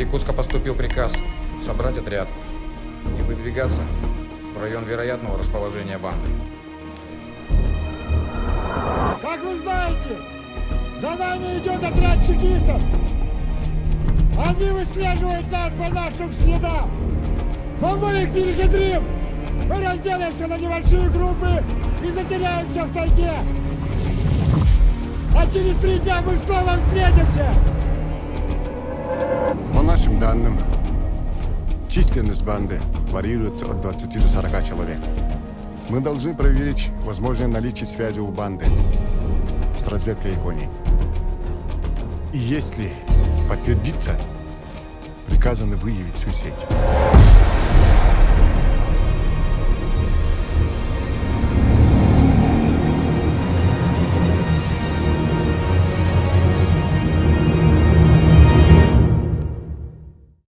Иркутска поступил приказ собрать отряд и выдвигаться в район вероятного расположения банды. Как вы знаете, за нами идет отряд чекистов. Они выслеживают нас по нашим следам. Но мы их перехитрим. Мы разделимся на небольшие группы и затеряемся в тайге. А через три дня мы снова встретимся. Данным, численность банды варьируется от 20 до 40 человек. Мы должны проверить возможное наличие связи у банды с разведкой Японии. И если подтвердится, приказано выявить всю сеть.